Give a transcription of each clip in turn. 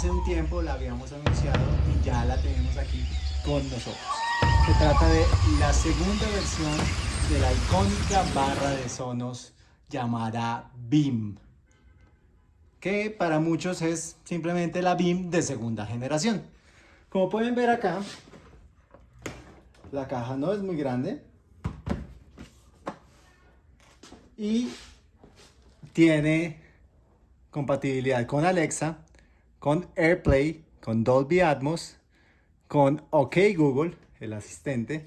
hace un tiempo la habíamos anunciado y ya la tenemos aquí con nosotros. Se trata de la segunda versión de la icónica barra de Sonos llamada BIM, que para muchos es simplemente la BIM de segunda generación. Como pueden ver acá, la caja no es muy grande y tiene compatibilidad con Alexa, con AirPlay, con Dolby Atmos, con OK Google, el asistente,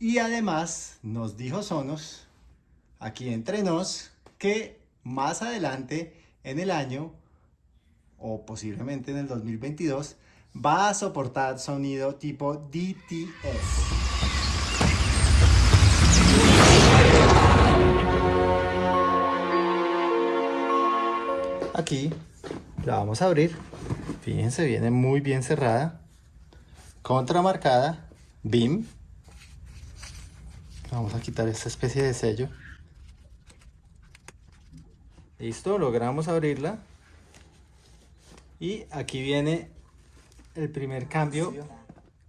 y además nos dijo Sonos, aquí entre nos, que más adelante en el año, o posiblemente en el 2022, va a soportar sonido tipo DTS. Aquí la vamos a abrir. Fíjense, viene muy bien cerrada. Contramarcada. BIM. Vamos a quitar esta especie de sello. Listo, logramos abrirla. Y aquí viene el primer cambio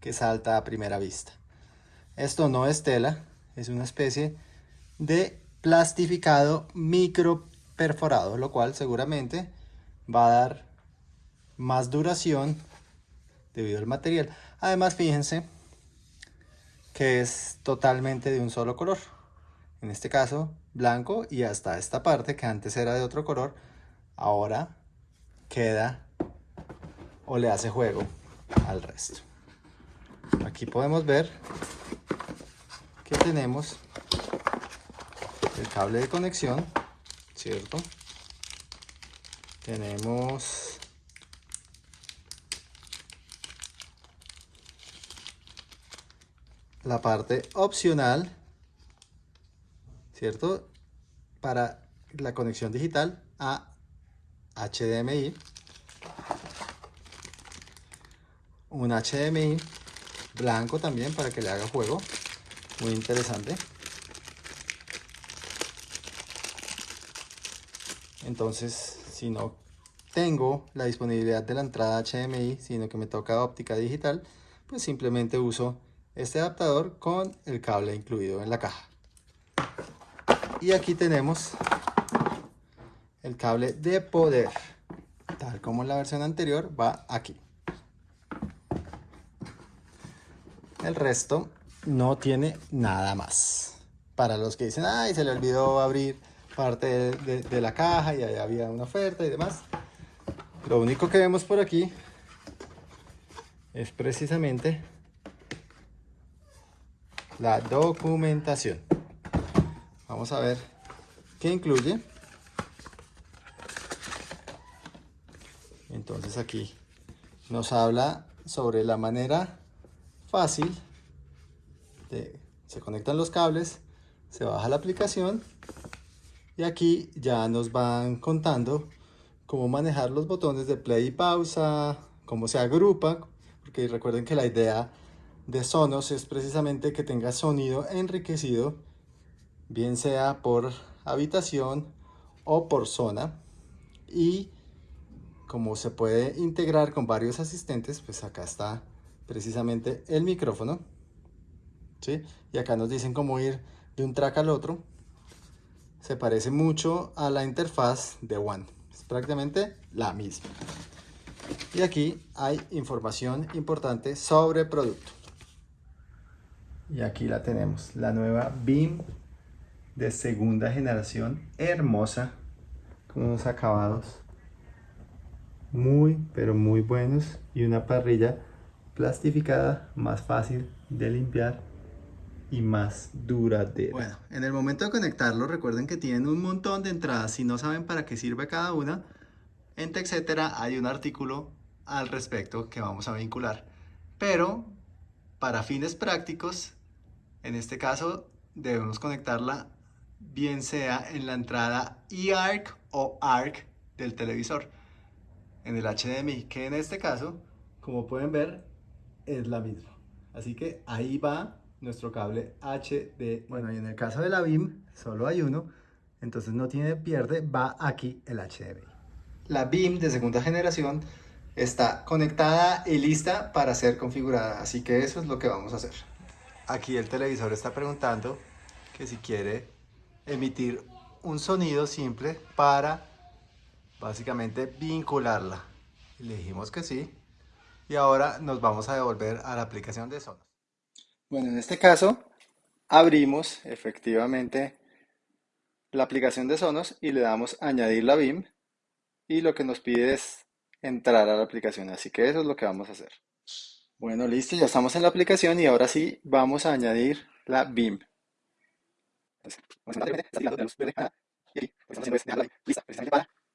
que salta a primera vista. Esto no es tela, es una especie de plastificado micro perforado, lo cual seguramente va a dar más duración debido al material. Además, fíjense que es totalmente de un solo color. En este caso, blanco y hasta esta parte que antes era de otro color, ahora queda o le hace juego al resto. Aquí podemos ver que tenemos el cable de conexión ¿cierto? Tenemos la parte opcional, ¿cierto? Para la conexión digital a HDMI. Un HDMI blanco también para que le haga juego. Muy interesante. Entonces, si no tengo la disponibilidad de la entrada HDMI, sino que me toca óptica digital, pues simplemente uso este adaptador con el cable incluido en la caja. Y aquí tenemos el cable de poder, tal como en la versión anterior, va aquí. El resto no tiene nada más. Para los que dicen, ay, se le olvidó abrir parte de, la caja y ahí había una oferta y demás. Lo único que vemos por aquí es precisamente la documentación. Vamos a ver qué incluye. Entonces aquí nos habla sobre la manera fácil de se conectan los cables, se baja la aplicación y aquí ya nos van contando cómo manejar los botones de play y pausa, cómo se agrupa, porque recuerden que la idea de Sonos es precisamente que tenga sonido enriquecido, bien sea por habitación o por zona. Y como se puede integrar con varios asistentes, pues acá está precisamente el micrófono. ¿sí? Y acá nos dicen cómo ir de un track al otro se parece mucho a la interfaz de One. Es prácticamente la misma. Y aquí hay información importante sobre producto. Y aquí la tenemos, la nueva BIM de segunda generación, hermosa, con unos acabados muy, pero muy buenos y una parrilla plastificada más fácil de limpiar y más duradera. Bueno, en el momento de conectarlo, recuerden que tienen un montón de entradas. Si no saben para qué sirve cada una, en TechCetera hay un artículo al respecto que vamos a vincular. Pero, para fines prácticos, en este caso, debemos conectarla bien sea en la entrada eARC o ARC del televisor. En el HDMI, que en este caso, como pueden ver, es la misma. Así que ahí va nuestro cable HD. Bueno, y en el caso de la BIM, solo hay uno, entonces no tiene pierde, va aquí el HDMI. La BIM de segunda generación está conectada y lista para ser configurada. Así que eso es lo que vamos a hacer. Aquí el televisor está preguntando que si quiere emitir un sonido simple para básicamente vincularla. le dijimos que sí. Y ahora nos vamos a devolver a la aplicación de Sonos. Bueno, en este caso abrimos efectivamente la aplicación de Sonos y le damos añadir la BIM y lo que nos pide es entrar a la aplicación, así que eso es lo que vamos a hacer. Bueno, listo, ya estamos en la aplicación y ahora sí vamos a añadir la BIM.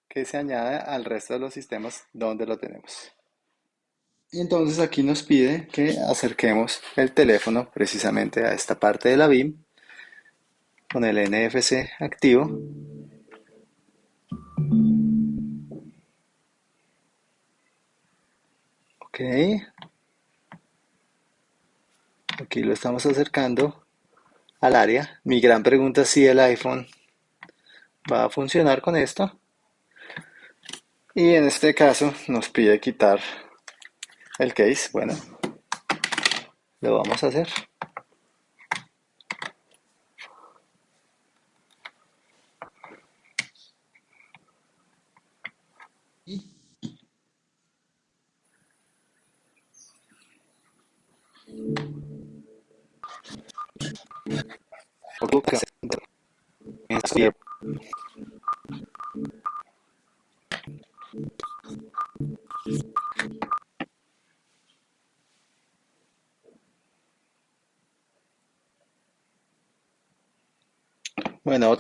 Que se añade al resto de los sistemas donde lo tenemos. Y entonces aquí nos pide que acerquemos el teléfono precisamente a esta parte de la BIM con el NFC activo. Ok. Aquí lo estamos acercando al área. Mi gran pregunta es si el iPhone va a funcionar con esto. Y en este caso nos pide quitar el case. Bueno, lo vamos a hacer.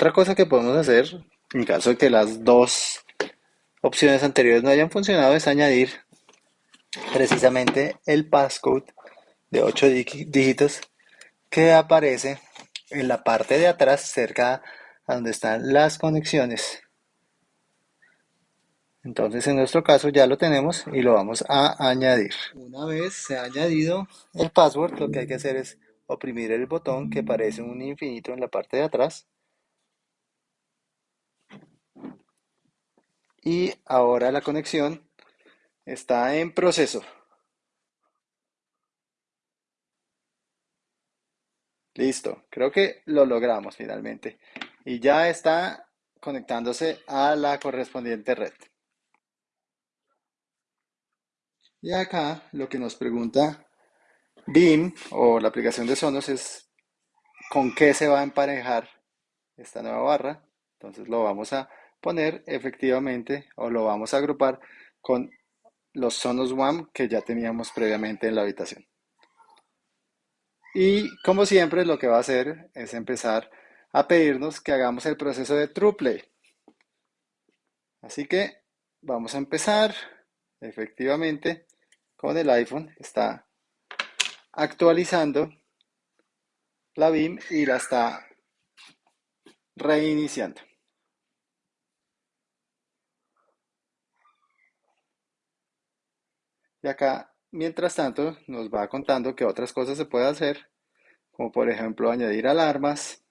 Otra cosa que podemos hacer, en caso de que las dos opciones anteriores no hayan funcionado, es añadir precisamente el passcode de 8 dígitos que aparece en la parte de atrás cerca a donde están las conexiones. Entonces en nuestro caso ya lo tenemos y lo vamos a añadir. Una vez se ha añadido el password, lo que hay que hacer es oprimir el botón que aparece un infinito en la parte de atrás. Y ahora la conexión está en proceso. Listo, creo que lo logramos finalmente. Y ya está conectándose a la correspondiente red. Y acá lo que nos pregunta BIM o la aplicación de Sonos es con qué se va a emparejar esta nueva barra. Entonces lo vamos a poner efectivamente o lo vamos a agrupar con los Sonos One que ya teníamos previamente en la habitación. Y como siempre lo que va a hacer es empezar a pedirnos que hagamos el proceso de TruePlay. Así que vamos a empezar efectivamente con el iPhone. Está actualizando la BIM y la está reiniciando. Y acá Mientras tanto, nos va contando que otras cosas se pueden hacer, como por ejemplo añadir alarmas,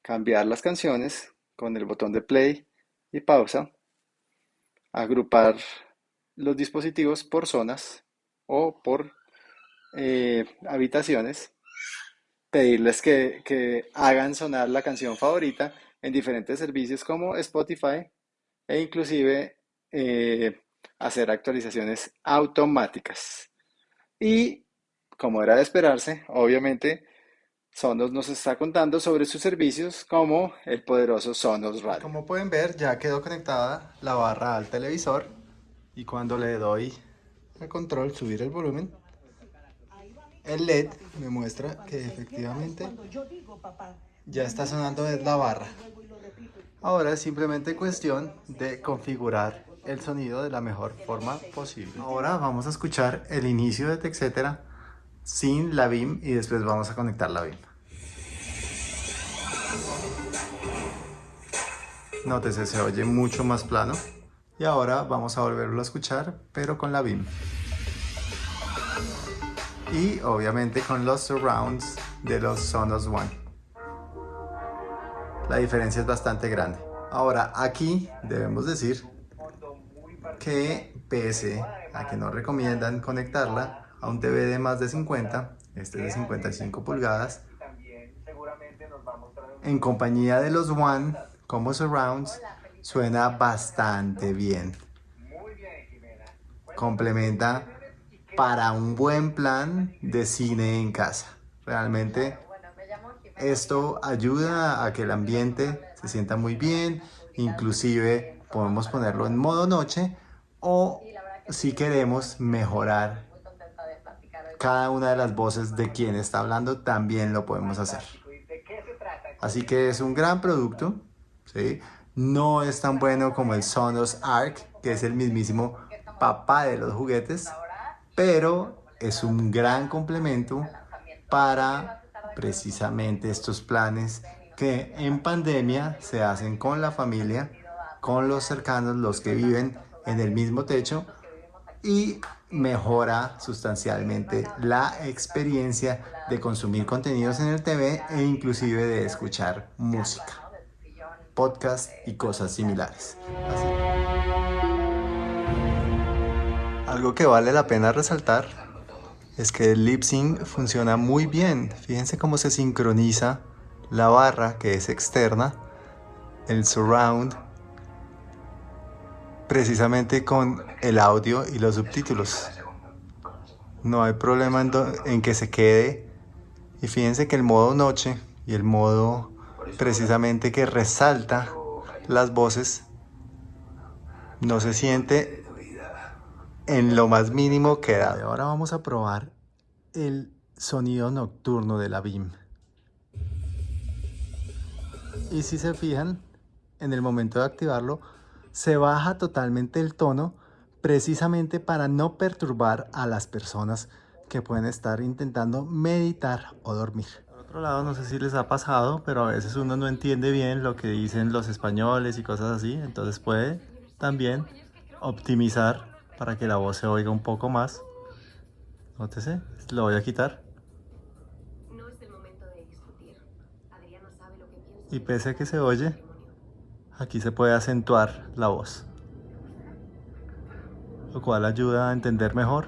cambiar las canciones con el botón de play y pausa, agrupar los dispositivos por zonas o por eh, habitaciones, pedirles que, que hagan sonar la canción favorita en diferentes servicios como Spotify e inclusive eh, hacer actualizaciones automáticas. Y como era de esperarse, obviamente Sonos nos está contando sobre sus servicios como el poderoso Sonos Radio. Como pueden ver, ya quedó conectada la barra al televisor y cuando le doy a control, subir el volumen, el LED me muestra que efectivamente ya está sonando la barra. Ahora es simplemente cuestión de configurar el sonido de la mejor forma posible. Ahora vamos a escuchar el inicio de TechCetera sin la BIM y después vamos a conectar la BIM. Nótese, se oye mucho más plano. Y ahora vamos a volverlo a escuchar, pero con la BIM. Y obviamente con los surrounds de los Sonos One. La diferencia es bastante grande. Ahora aquí debemos decir que pese a que no recomiendan conectarla a un TV de más de 50, este es de 55 pulgadas, en compañía de los One como Surrounds suena bastante bien. Complementa para un buen plan de cine en casa. Realmente esto ayuda a que el ambiente se sienta muy bien, inclusive podemos ponerlo en modo noche o si queremos mejorar cada una de las voces de quien está hablando también lo podemos hacer. Así que es un gran producto, ¿sí? No es tan bueno como el Sonos Arc, que es el mismísimo papá de los juguetes, pero es un gran complemento para precisamente estos planes que en pandemia se hacen con la familia, con los cercanos, los que viven en el mismo techo y mejora sustancialmente la experiencia de consumir contenidos en el TV e inclusive de escuchar música, podcast y cosas similares. Algo que vale la pena resaltar es que el lip sync funciona muy bien. Fíjense cómo se sincroniza la barra que es externa, el surround precisamente con el audio y los subtítulos. No hay problema en, que se quede. Y fíjense que el modo noche y el modo precisamente que resalta las voces no se siente en lo más mínimo quedado. Ahora vamos a probar el sonido nocturno de la BIM. Y si se fijan, en el momento de activarlo, se baja totalmente el tono precisamente para no perturbar a las personas que pueden estar intentando meditar o dormir. Por otro lado, no sé si les ha pasado, pero a veces uno no entiende bien lo que dicen los españoles y cosas así, entonces puede también optimizar para que la voz se oiga un poco más. Nótese, lo voy a quitar. Y pese a que se oye, aquí se puede acentuar la voz lo cual ayuda a entender mejor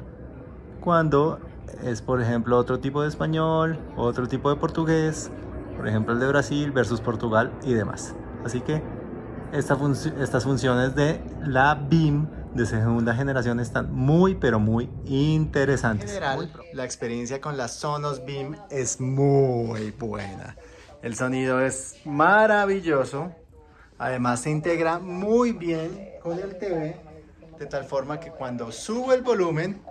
cuando es por ejemplo otro tipo de español otro tipo de portugués por ejemplo el de Brasil versus Portugal y demás. Así que estas funciones de la BIM de segunda generación están muy pero muy interesantes. En general la experiencia con las Sonos BIM es muy buena. El sonido es maravilloso Además se integra muy bien con el TV, de tal forma que cuando subo el volumen,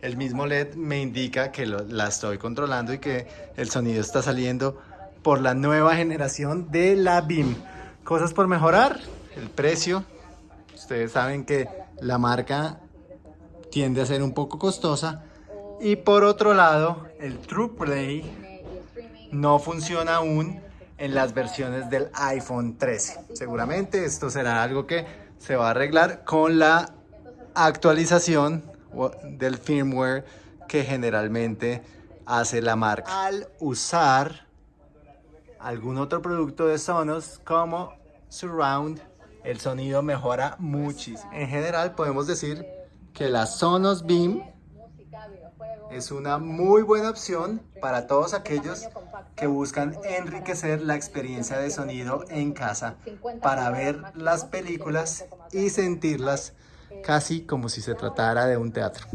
el mismo LED me indica que la estoy controlando y que el sonido está saliendo por la nueva generación de la BIM. Cosas por mejorar, el precio. Ustedes saben que la marca tiende a ser un poco costosa. Y por otro lado, el TruePlay no funciona aún en las versiones del iPhone 13. Seguramente esto será algo que se va a arreglar con la actualización del firmware que generalmente hace la marca. Al usar algún otro producto de Sonos como Surround, el sonido mejora muchísimo. En general podemos decir que la Sonos Beam es una muy buena opción para todos aquellos que buscan enriquecer la experiencia de sonido en casa para ver las películas y sentirlas casi como si se tratara de un teatro.